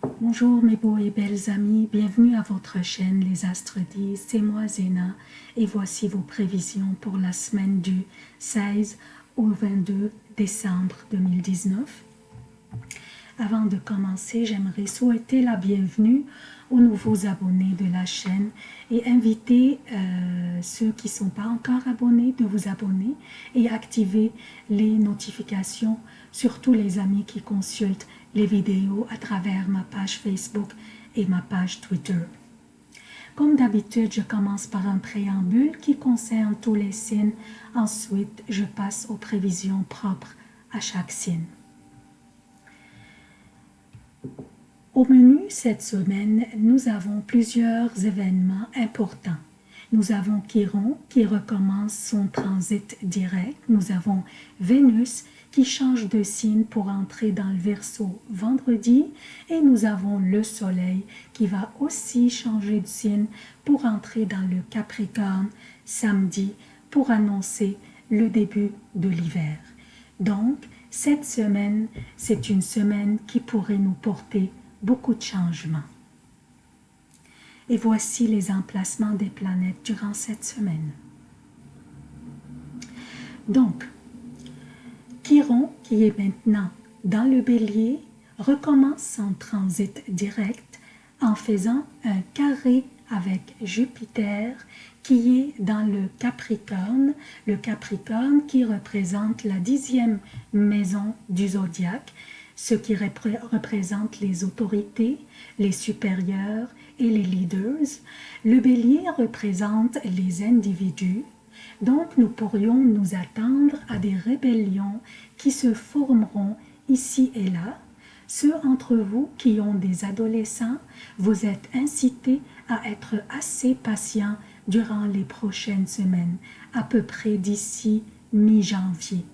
Bonjour mes beaux et belles amis, bienvenue à votre chaîne Les Astres disent, c'est moi Zéna. Et voici vos prévisions pour la semaine du 16 au 22 décembre 2019. Avant de commencer, j'aimerais souhaiter la bienvenue aux nouveaux abonnés de la chaîne et inviter euh, ceux qui ne sont pas encore abonnés de vous abonner et activer les notifications, surtout les amis qui consultent les vidéos à travers ma page Facebook et ma page Twitter. Comme d'habitude, je commence par un préambule qui concerne tous les signes. Ensuite, je passe aux prévisions propres à chaque signe. Au menu cette semaine, nous avons plusieurs événements importants. Nous avons Chiron qui recommence son transit direct. Nous avons Vénus qui change de signe pour entrer dans le Verseau vendredi. Et nous avons le Soleil qui va aussi changer de signe pour entrer dans le Capricorne samedi pour annoncer le début de l'hiver. Donc, cette semaine, c'est une semaine qui pourrait nous porter beaucoup de changements. Et voici les emplacements des planètes durant cette semaine. Donc, Chiron, qui est maintenant dans le bélier, recommence son transit direct en faisant un carré avec Jupiter qui est dans le Capricorne, le Capricorne qui représente la dixième maison du zodiaque, ce qui représente les autorités, les supérieurs et les leaders. Le bélier représente les individus, donc nous pourrions nous attendre à des rébellions qui se formeront ici et là. Ceux entre vous qui ont des adolescents, vous êtes incités à être assez patients durant les prochaines semaines, à peu près d'ici mi-janvier.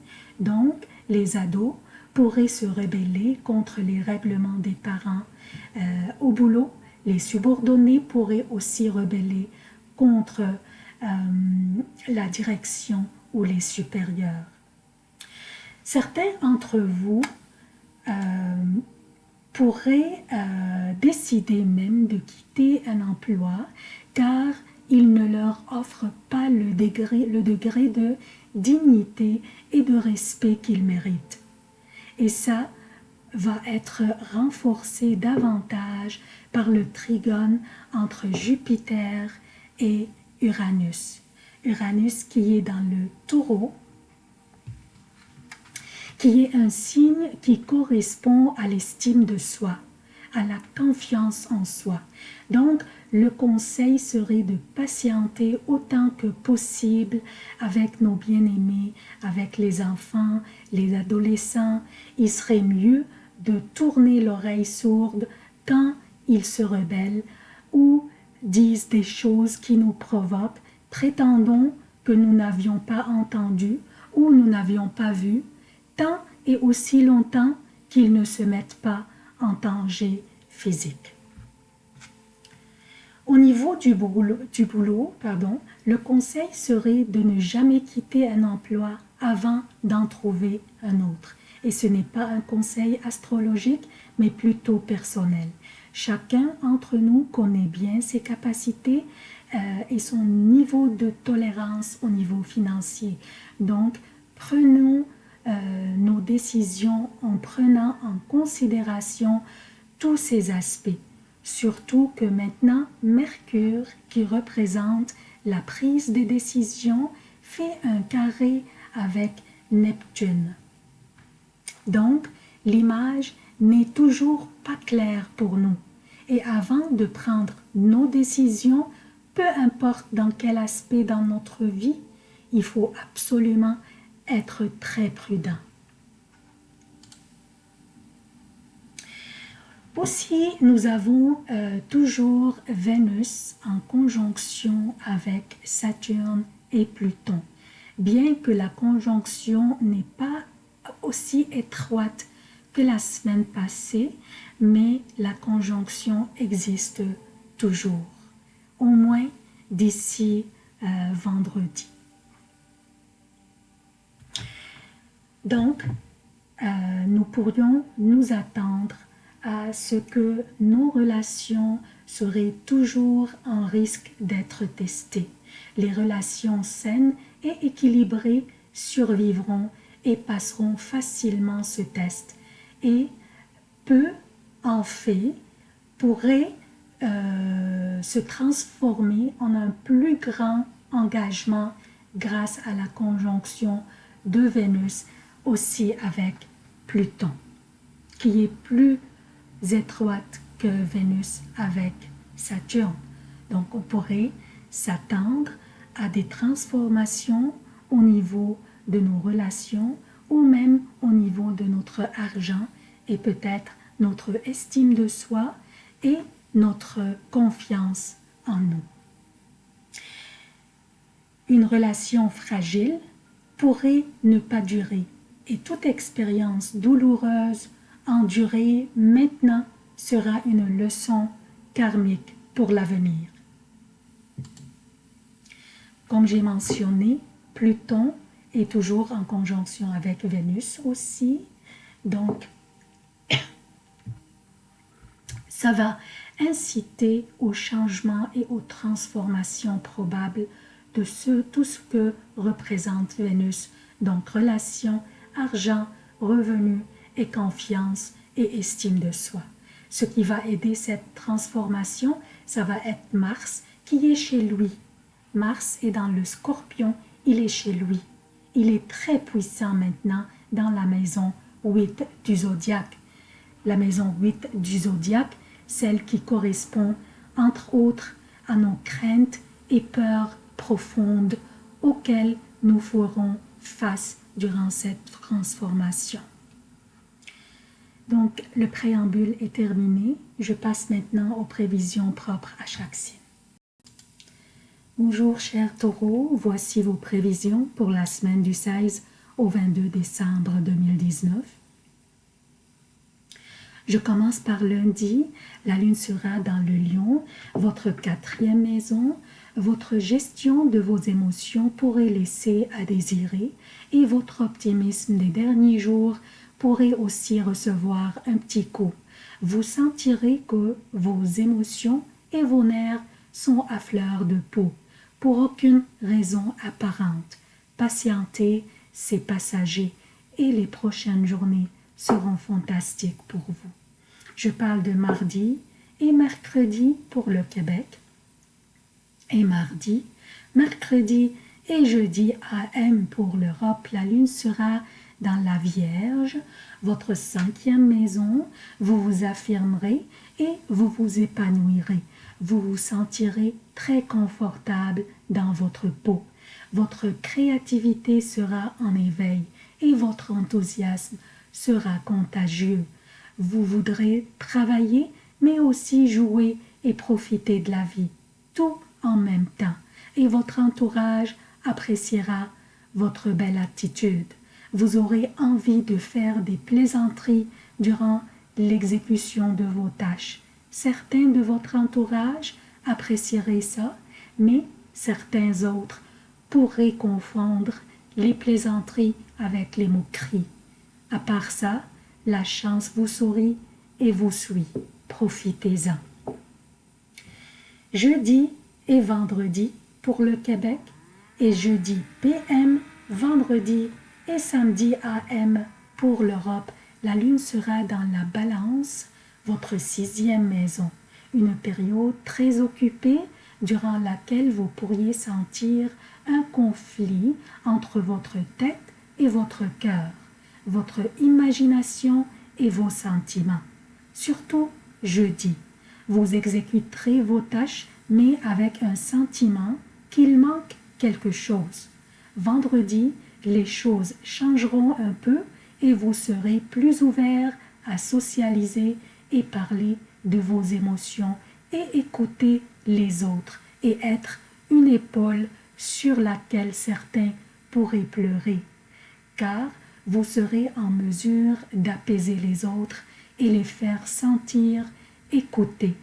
Donc, les ados pourraient se rebeller contre les règlements des parents. Euh, au boulot, les subordonnés pourraient aussi rebeller contre euh, la direction ou les supérieurs. Certains d'entre vous euh, pourraient décider même de quitter un emploi car il ne leur offre pas le degré, le degré de dignité et de respect qu'ils méritent. Et ça va être renforcé davantage par le trigone entre Jupiter et Uranus. Uranus qui est dans le taureau, qui est un signe qui correspond à l'estime de soi, à la confiance en soi. Donc, le conseil serait de patienter autant que possible avec nos bien-aimés, avec les enfants, les adolescents. Il serait mieux de tourner l'oreille sourde quand ils se rebellent ou disent des choses qui nous provoquent, prétendons que nous n'avions pas entendu ou nous n'avions pas vu, tant et aussi longtemps qu'ils ne se mettent pas en danger physique. Au niveau du boulot, pardon, le conseil serait de ne jamais quitter un emploi avant d'en trouver un autre. Et ce n'est pas un conseil astrologique, mais plutôt personnel. Chacun d'entre nous connaît bien ses capacités euh, et son niveau de tolérance au niveau financier. Donc, prenons euh, nos décisions en prenant en considération tous ces aspects. Surtout que maintenant, Mercure, qui représente la prise des décisions, fait un carré avec Neptune. Donc, l'image n'est toujours pas claire pour nous. Et avant de prendre nos décisions, peu importe dans quel aspect dans notre vie, il faut absolument être très prudent. Aussi, nous avons euh, toujours Vénus en conjonction avec Saturne et Pluton. Bien que la conjonction n'est pas aussi étroite que la semaine passée, mais la conjonction existe toujours, au moins d'ici euh, vendredi. Donc, euh, nous pourrions nous attendre à ce que nos relations seraient toujours en risque d'être testées. Les relations saines et équilibrées survivront et passeront facilement ce test. Et peu en fait pourrait euh, se transformer en un plus grand engagement grâce à la conjonction de Vénus aussi avec Pluton, qui est plus étroite que Vénus avec Saturne. Donc on pourrait s'attendre à des transformations au niveau de nos relations ou même au niveau de notre argent et peut-être notre estime de soi et notre confiance en nous. Une relation fragile pourrait ne pas durer et toute expérience douloureuse endurée maintenant sera une leçon karmique pour l'avenir. Comme j'ai mentionné, Pluton est toujours en conjonction avec Vénus aussi, donc ça va inciter au changement et aux transformations probables de ce, tout ce que représente Vénus, donc relation, argent, revenus et confiance et estime de soi. Ce qui va aider cette transformation, ça va être Mars qui est chez lui. Mars est dans le scorpion, il est chez lui. Il est très puissant maintenant dans la maison 8 du zodiaque. La maison 8 du zodiaque, celle qui correspond entre autres à nos craintes et peurs profondes auxquelles nous ferons face durant cette transformation. Donc, le préambule est terminé. Je passe maintenant aux prévisions propres à chaque signe. Bonjour chers taureaux, voici vos prévisions pour la semaine du 16 au 22 décembre 2019. Je commence par lundi, la lune sera dans le lion, votre quatrième maison, votre gestion de vos émotions pourrait laisser à désirer et votre optimisme des derniers jours pourrait aussi recevoir un petit coup. Vous sentirez que vos émotions et vos nerfs sont à fleur de peau, pour aucune raison apparente. Patientez, c'est passager, et les prochaines journées seront fantastiques pour vous. Je parle de mardi et mercredi pour le Québec, et mardi, mercredi et jeudi AM pour l'Europe, la lune sera dans la Vierge, votre cinquième maison, vous vous affirmerez et vous vous épanouirez. Vous vous sentirez très confortable dans votre peau. Votre créativité sera en éveil et votre enthousiasme sera contagieux. Vous voudrez travailler, mais aussi jouer et profiter de la vie, tout en même temps. Et votre entourage appréciera votre belle attitude. Vous aurez envie de faire des plaisanteries durant l'exécution de vos tâches. Certains de votre entourage apprécieraient ça, mais certains autres pourraient confondre les plaisanteries avec les moqueries. À part ça, la chance vous sourit et vous suit. Profitez-en. Jeudi et vendredi pour le Québec, et jeudi PM, vendredi et samedi AM pour l'Europe. La lune sera dans la balance, votre sixième maison, une période très occupée durant laquelle vous pourriez sentir un conflit entre votre tête et votre cœur, votre imagination et vos sentiments. Surtout jeudi, vous exécuterez vos tâches mais avec un sentiment qu'il manque quelque chose. Vendredi, les choses changeront un peu et vous serez plus ouvert à socialiser et parler de vos émotions et écouter les autres et être une épaule sur laquelle certains pourraient pleurer, car vous serez en mesure d'apaiser les autres et les faire sentir écoutés,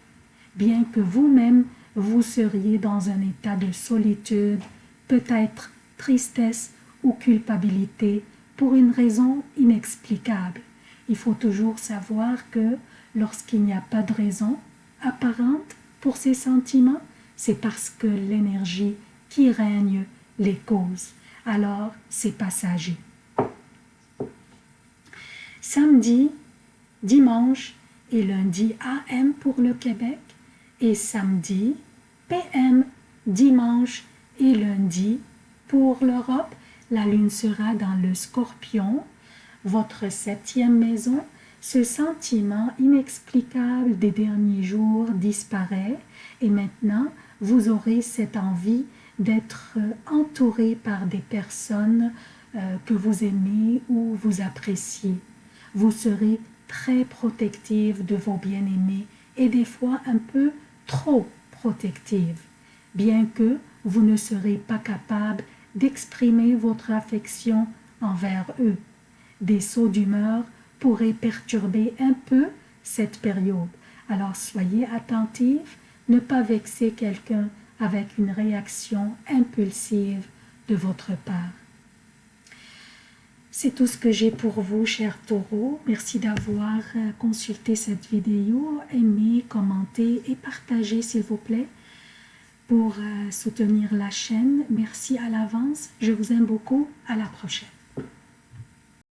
bien que vous-même vous seriez dans un état de solitude, peut-être tristesse ou culpabilité pour une raison inexplicable. Il faut toujours savoir que lorsqu'il n'y a pas de raison apparente pour ces sentiments, c'est parce que l'énergie qui règne les causes. Alors, c'est passager. Samedi, dimanche et lundi AM pour le Québec et samedi, PM, dimanche et lundi pour l'Europe. La lune sera dans le scorpion, votre septième maison. Ce sentiment inexplicable des derniers jours disparaît et maintenant vous aurez cette envie d'être entouré par des personnes euh, que vous aimez ou vous appréciez. Vous serez très protective de vos bien-aimés et des fois un peu trop protective, bien que vous ne serez pas capable d'exprimer votre affection envers eux. Des sauts d'humeur pourraient perturber un peu cette période. Alors soyez attentifs, ne pas vexer quelqu'un avec une réaction impulsive de votre part. C'est tout ce que j'ai pour vous, chers taureaux. Merci d'avoir consulté cette vidéo. Aimez, commentez et partagez, s'il vous plaît, pour euh, soutenir la chaîne. Merci à l'avance. Je vous aime beaucoup. À la prochaine.